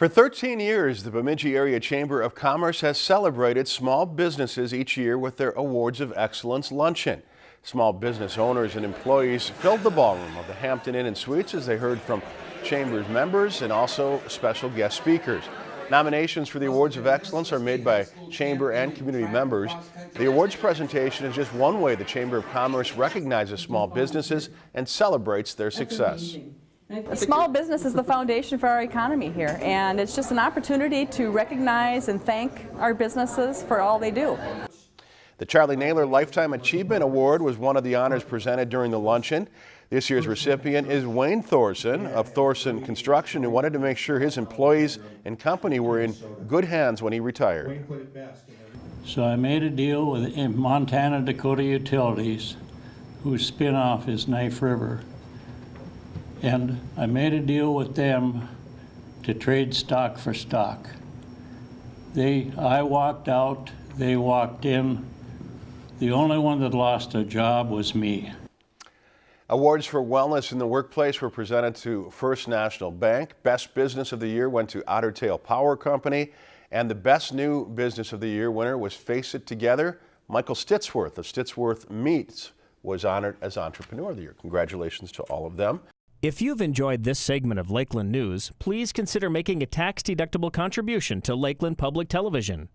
For 13 years, the Bemidji Area Chamber of Commerce has celebrated small businesses each year with their Awards of Excellence luncheon. Small business owners and employees filled the ballroom of the Hampton Inn and Suites as they heard from Chamber's members and also special guest speakers. Nominations for the Awards of Excellence are made by Chamber and community members. The awards presentation is just one way the Chamber of Commerce recognizes small businesses and celebrates their success. Small business is the foundation for our economy here, and it's just an opportunity to recognize and thank our businesses for all they do. The Charlie Naylor Lifetime Achievement Award was one of the honors presented during the luncheon. This year's recipient is Wayne Thorson of Thorson Construction, who wanted to make sure his employees and company were in good hands when he retired. So I made a deal with Montana Dakota Utilities, whose spinoff is Knife River. And I made a deal with them to trade stock for stock. They, I walked out, they walked in. The only one that lost a job was me. Awards for wellness in the workplace were presented to First National Bank. Best Business of the Year went to Otter Tail Power Company. And the Best New Business of the Year winner was Face It Together. Michael Stittsworth of Stittsworth Meats was honored as Entrepreneur of the Year. Congratulations to all of them. If you've enjoyed this segment of Lakeland News, please consider making a tax-deductible contribution to Lakeland Public Television.